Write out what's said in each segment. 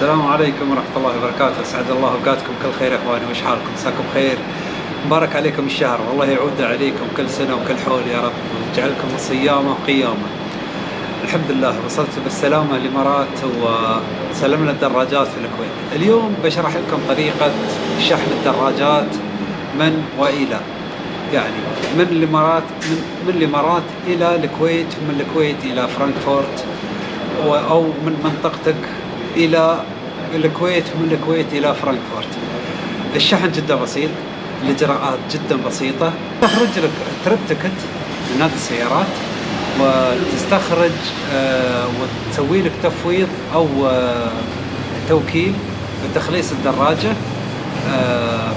السلام عليكم ورحمة الله وبركاته. أسعد الله أوقاتكم كل خير يا إخواني وش حالكم؟ مساكم خير مبارك عليكم الشهر والله يعود عليكم كل سنة وكل حول يا رب ويجعلكم صيامة وقيامة الحمد لله وصلت بالسلامة الإمارات وسلمنا الدراجات في الكويت. اليوم بشرح لكم طريقة شحن الدراجات من وإلى. يعني من الإمارات من, من الإمارات إلى الكويت ومن الكويت إلى فرانكفورت أو من منطقتك إلى الكويت ومن الكويت إلى فرانكفورت. الشحن جدا بسيط الإجراءات جدا بسيطة. تخرج لك trip ticket من نادي السيارات وتستخرج آه، وتسوي لك تفويض أو آه، توكيل بتخليص الدراجة.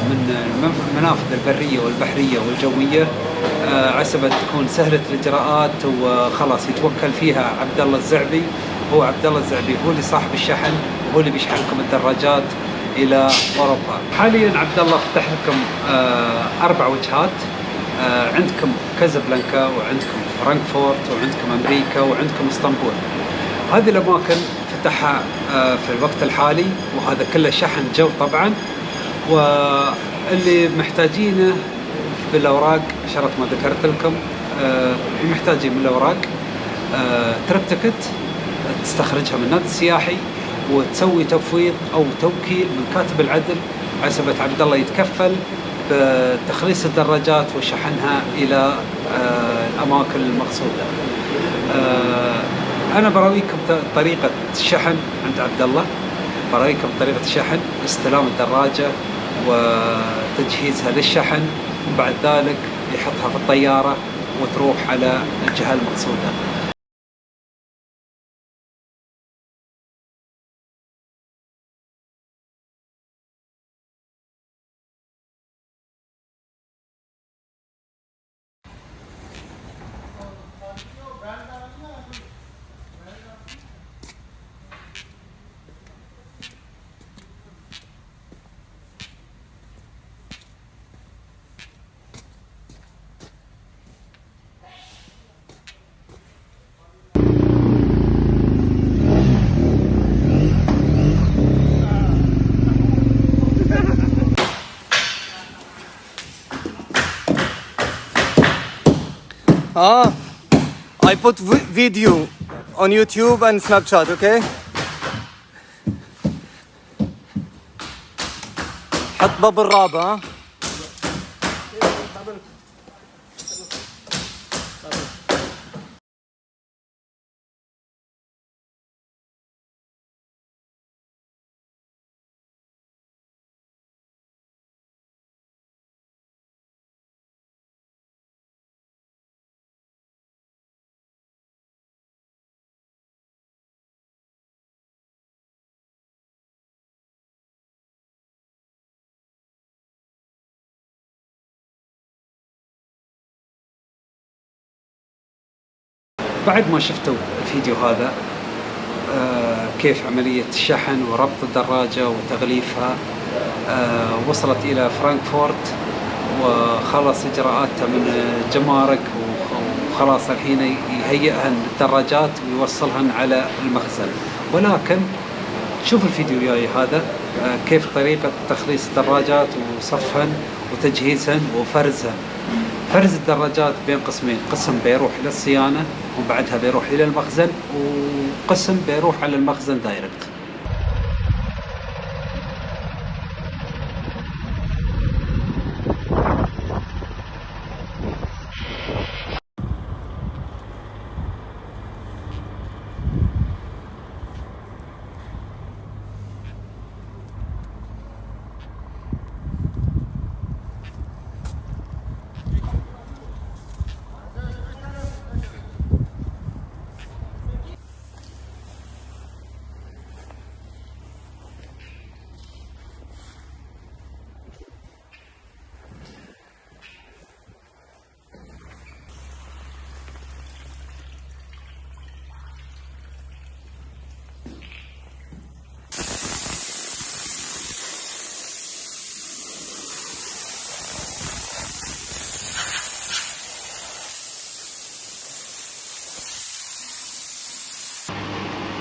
من المنافذ البرية والبحرية والجوية عسبة تكون سهلة الإجراءات وخلاص يتوكل فيها عبد الله الزعبي. هو عبد الله الزعبي هو اللي صاحب الشحن هو اللي بيشحن لكم الدراجات إلى أوروبا. حاليا عبد الله فتح لكم آه أربع وجهات. آه عندكم كازابلانكا وعندكم فرانكفورت وعندكم أمريكا وعندكم إسطنبول. هذه الأماكن فتحها آه في الوقت الحالي وهذا كله شحن جو طبعا. واللي محتاجينه بالاوراق شرات ما ذكرت لكم آه محتاجين من الأوراق آه ترب تكت تستخرجها من النادي السياحي وتسوي تفويض أو توكيل من كاتب العدل عسبة عبد الله يتكفل بتخليص الدراجات وشحنها إلى آه، الأماكن المقصودة. أنا براويكم طريقة الشحن عند عبد الله براويكم طريقه الشحن استلام الدراجة وتجهيزها للشحن وبعد ذلك يحطها في الطيارة وتروح على الجهة المقصودة. Ah, I put video on YouTube and Snapchat, okay? حط باب الرابع بعد ما شفتوا الفيديو هذا آه كيف عملية الشحن وربط الدراجة وتغليفها آه وصلت إلى فرانكفورت وخلص إجراءاتها من الجمارك وخلاص الحين يهيئهن الدراجات ويوصلهن على المخزن. ولكن شوف الفيديو الجاي هذا آه كيف طريقة تخليص الدراجات وصفهن وتجهيزهن وفرزهن. فرز الدراجات بين قسمين قسم بيروح للصيانة وبعدها بيروح إلى المخزن وقسم بيروح على المخزن دايركت.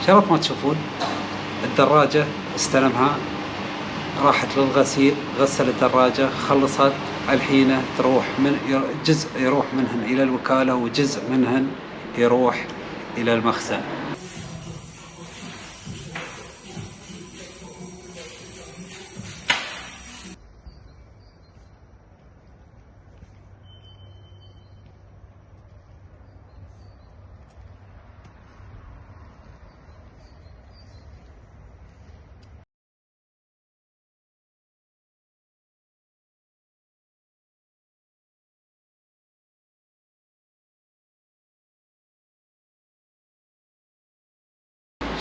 شرط ما تشوفون. الدراجة استلمها راحت للغسيل غسل الدراجة خلصت. الحين تروح من جزء يروح منهن إلى الوكالة وجزء منهن يروح إلى المخزن.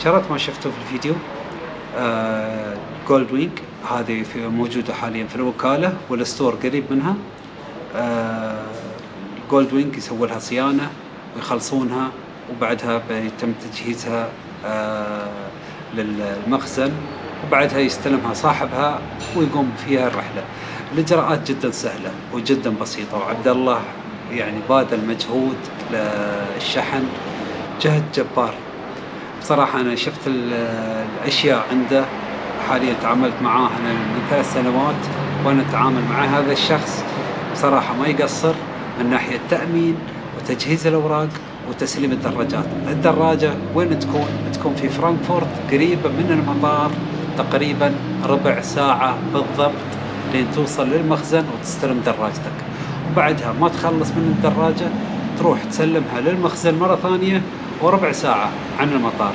شرات ما شفتوا في الفيديو. آه Gold Wing هذه موجودة حاليا في الوكالة وال store قريب منها. آه Gold Wing يسووا لها صيانة ويخلصونها وبعدها بيتم تجهيزها آه للمخزن وبعدها يستلمها صاحبها ويقوم فيها الرحلة. الإجراءات جدا سهلة وجدا بسيطة وعبد الله يعني باذل مجهود للشحن. جهد جبار. بصراحة أنا شفت الأشياء عنده حاليا تعاملت معاه أنا من ثلاث سنوات وأنا أتعامل مع هذا الشخص. بصراحة ما يقصر من ناحية تأمين وتجهيز الأوراق وتسليم الدراجات. الدراجة وين تكون؟ تكون في فرانكفورت قريبة من المطار تقريبا ربع ساعة بالضبط لين توصل للمخزن وتستلم دراجتك. وبعدها ما تخلص من الدراجة تروح تسلمها للمخزن مرة ثانية وربع ساعة عن المطار.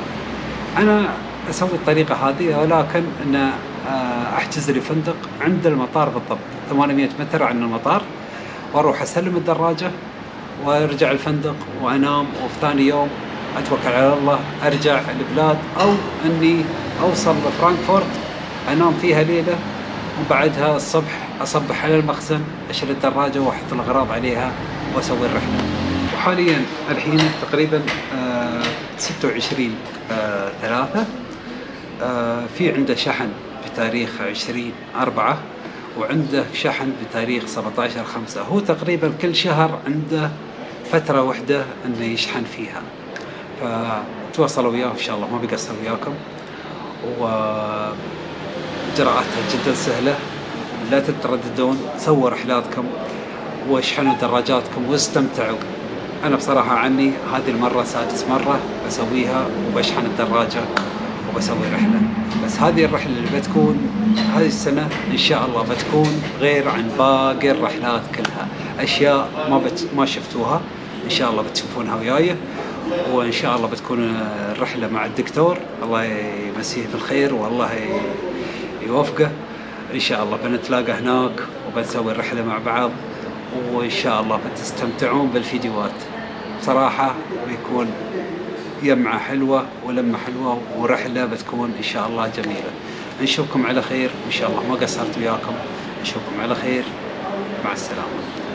أنا أسوي الطريقة هذه ولكن أن آه، أحجز لي فندق عند المطار بالضبط 800 متر عن المطار وأروح أسلم الدراجة وأرجع الفندق وأنام وفي ثاني يوم أتوكل على الله أرجع البلاد أو أني أوصل لفرانكفورت أنام فيها ليلة وبعدها الصبح أصبح على المخزن أشيل الدراجة وأحط الأغراض عليها وأسوي الرحلة. وحاليا الحين تقريبا 26 آه، ثلاثة آه، في عنده شحن بتاريخ 20 أربعة وعنده شحن بتاريخ 17 خمسة. هو تقريبا كل شهر عنده فترة واحدة إنه يشحن فيها. فتواصلوا وياه إن شاء الله ما بيقصر وياكم. وإجراءاتها جدا سهلة لا تترددون سووا رحلاتكم واشحنوا دراجاتكم واستمتعوا. أنا بصراحة عني هذه المرة سادس مرة. بسويها وبشحن الدراجة وبسوي رحلة. بس هذه الرحلة اللي بتكون هذه السنة إن شاء الله بتكون غير عن باقي الرحلات كلها. أشياء ما بت ما شفتوها. إن شاء الله بتشوفونها وياي. وإن شاء الله بتكون الرحلة مع الدكتور. الله يمسيه بالخير والله يوفقه. إن شاء الله بنتلاقى هناك وبنسوي الرحلة مع بعض. وإن شاء الله بتستمتعون بالفيديوهات. بصراحة بيكون يمعة حلوة ولمة حلوة ورحلة بتكون إن شاء الله جميلة. نشوفكم على خير إن شاء الله. ما قصرت وياكم. نشوفكم على خير. مع السلامة.